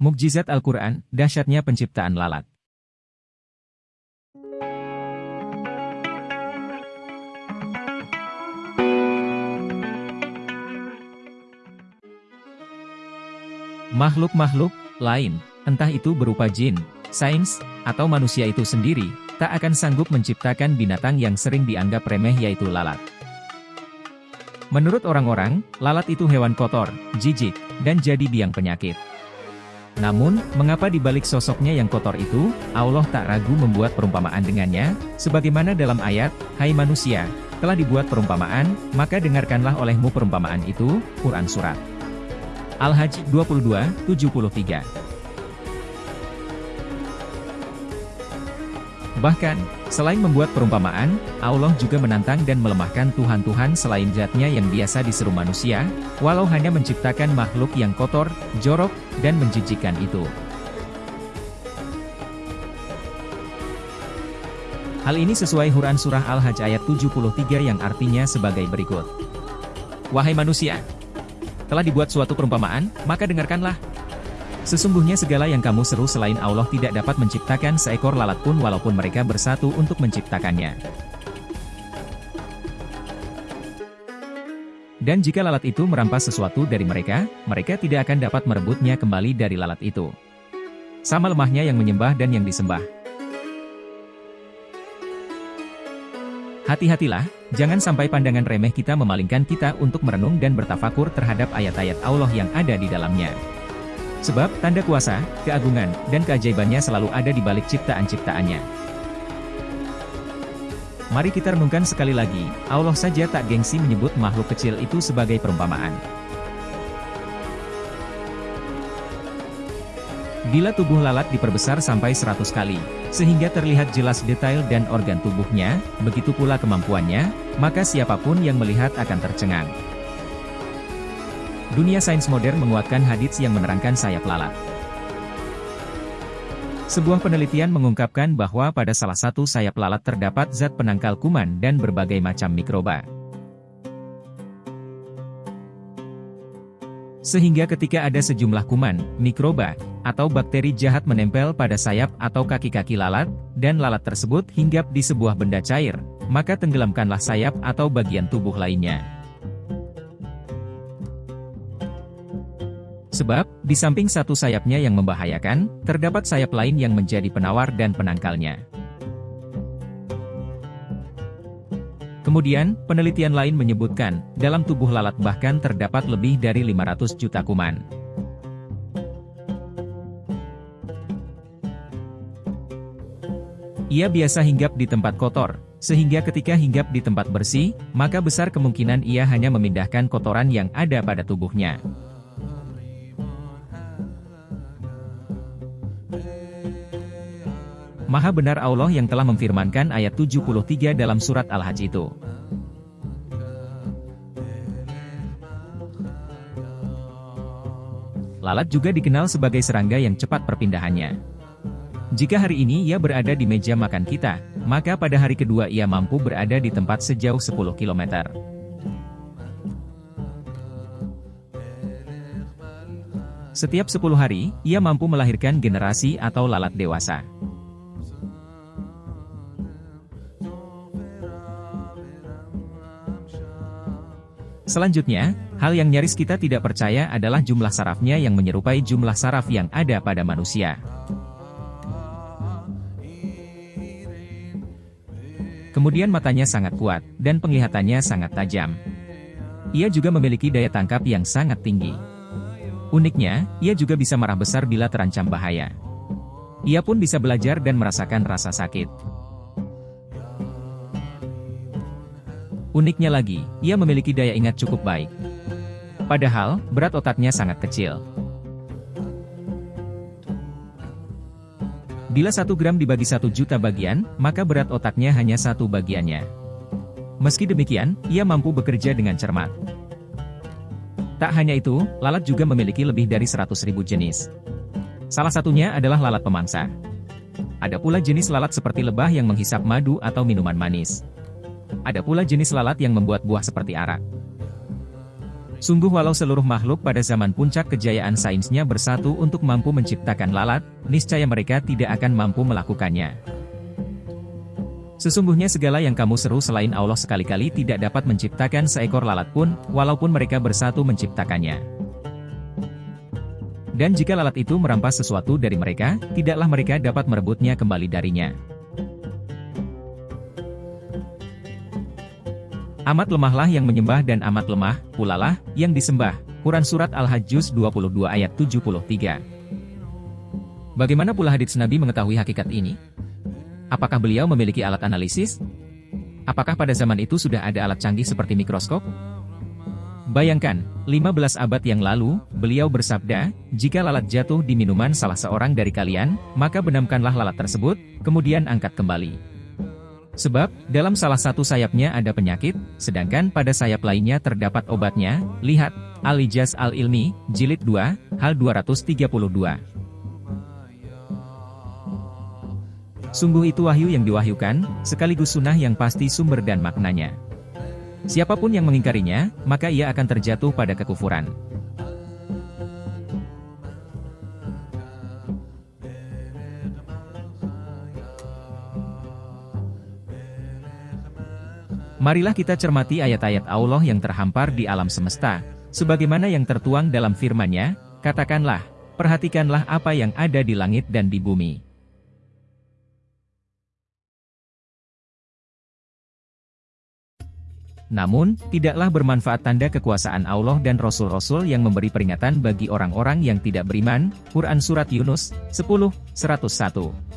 Mukjizat Al-Quran, dahsyatnya penciptaan lalat. Makhluk-makhluk lain, entah itu berupa jin, sains, atau manusia itu sendiri, tak akan sanggup menciptakan binatang yang sering dianggap remeh yaitu lalat. Menurut orang-orang, lalat itu hewan kotor, jijik, dan jadi biang penyakit. Namun, mengapa di balik sosoknya yang kotor itu, Allah tak ragu membuat perumpamaan dengannya, sebagaimana dalam ayat, Hai manusia, telah dibuat perumpamaan, maka dengarkanlah olehmu perumpamaan itu, Quran Surat. Al-Hajj 22, 73 Bahkan, selain membuat perumpamaan, Allah juga menantang dan melemahkan Tuhan-Tuhan selain zatnya yang biasa diseru manusia, walau hanya menciptakan makhluk yang kotor, jorok, dan menjijikan itu. Hal ini sesuai Huran Surah Al-Hajj ayat 73 yang artinya sebagai berikut. Wahai manusia! Telah dibuat suatu perumpamaan, maka dengarkanlah. Sesungguhnya segala yang kamu seru selain Allah tidak dapat menciptakan seekor lalat pun walaupun mereka bersatu untuk menciptakannya. Dan jika lalat itu merampas sesuatu dari mereka, mereka tidak akan dapat merebutnya kembali dari lalat itu. Sama lemahnya yang menyembah dan yang disembah. Hati-hatilah, jangan sampai pandangan remeh kita memalingkan kita untuk merenung dan bertafakur terhadap ayat-ayat Allah yang ada di dalamnya. Sebab, tanda kuasa, keagungan, dan keajaibannya selalu ada di balik ciptaan-ciptaannya. Mari kita renungkan sekali lagi, Allah saja tak gengsi menyebut makhluk kecil itu sebagai perumpamaan. Bila tubuh lalat diperbesar sampai 100 kali, sehingga terlihat jelas detail dan organ tubuhnya, begitu pula kemampuannya, maka siapa pun yang melihat akan tercengang. Dunia sains modern menguatkan hadits yang menerangkan sayap lalat. Sebuah penelitian mengungkapkan bahwa pada salah satu sayap lalat terdapat zat penangkal kuman dan berbagai macam mikroba. Sehingga ketika ada sejumlah kuman, mikroba, atau bakteri jahat menempel pada sayap atau kaki-kaki lalat, dan lalat tersebut hinggap di sebuah benda cair, maka tenggelamkanlah sayap atau bagian tubuh lainnya. Sebab, di samping satu sayapnya yang membahayakan, terdapat sayap lain yang menjadi penawar dan penangkalnya. Kemudian, penelitian lain menyebutkan, dalam tubuh lalat bahkan terdapat lebih dari 500 juta kuman. Ia biasa hinggap di tempat kotor, sehingga ketika hinggap di tempat bersih, maka besar kemungkinan ia hanya memindahkan kotoran yang ada pada tubuhnya. Maha benar Allah yang telah memfirmankan ayat 73 dalam surat Al-Hajj itu. Lalat juga dikenal sebagai serangga yang cepat perpindahannya. Jika hari ini ia berada di meja makan kita, maka pada hari kedua ia mampu berada di tempat sejauh 10 km. Setiap 10 hari, ia mampu melahirkan generasi atau lalat dewasa. Selanjutnya, hal yang nyaris kita tidak percaya adalah jumlah sarafnya yang menyerupai jumlah saraf yang ada pada manusia. Kemudian matanya sangat kuat, dan penglihatannya sangat tajam. Ia juga memiliki daya tangkap yang sangat tinggi. Uniknya, ia juga bisa marah besar bila terancam bahaya. Ia pun bisa belajar dan merasakan rasa sakit. Uniknya lagi, ia memiliki daya ingat cukup baik. Padahal, berat otaknya sangat kecil. Bila satu gram dibagi satu juta bagian, maka berat otaknya hanya satu bagiannya. Meski demikian, ia mampu bekerja dengan cermat. Tak hanya itu, lalat juga memiliki lebih dari 100 ribu jenis. Salah satunya adalah lalat pemangsa. Ada pula jenis lalat seperti lebah yang menghisap madu atau minuman manis. Ada pula jenis lalat yang membuat buah seperti arak. Sungguh walau seluruh makhluk pada zaman puncak kejayaan sainsnya bersatu untuk mampu menciptakan lalat, niscaya mereka tidak akan mampu melakukannya. Sesungguhnya segala yang kamu seru selain Allah sekali-kali tidak dapat menciptakan seekor lalat pun, walaupun mereka bersatu menciptakannya. Dan jika lalat itu merampas sesuatu dari mereka, tidaklah mereka dapat merebutnya kembali darinya. Amat lemahlah yang menyembah dan amat lemah, pulalah, yang disembah. Quran Surat Al-Hajj 22 ayat 73 Bagaimana pula hadits Nabi mengetahui hakikat ini? Apakah beliau memiliki alat analisis? Apakah pada zaman itu sudah ada alat canggih seperti mikroskop? Bayangkan, 15 abad yang lalu, beliau bersabda, jika lalat jatuh di minuman salah seorang dari kalian, maka benamkanlah lalat tersebut, kemudian angkat kembali. Sebab, dalam salah satu sayapnya ada penyakit, sedangkan pada sayap lainnya terdapat obatnya, lihat, Al-Ijaz Al-Ilmi, Jilid 2, Hal 232. Sungguh itu wahyu yang diwahyukan, sekaligus sunnah yang pasti sumber dan maknanya. Siapa pun yang mengingkarinya, maka ia akan terjatuh pada kekufuran. Marilah kita cermati ayat-ayat Allah yang terhampar di alam semesta, sebagaimana yang tertuang dalam firman-Nya, katakanlah, perhatikanlah apa yang ada di langit dan di bumi. Namun, tidaklah bermanfaat tanda kekuasaan Allah dan Rasul-Rasul yang memberi peringatan bagi orang-orang yang tidak beriman, Quran Surat Yunus, 10, 101.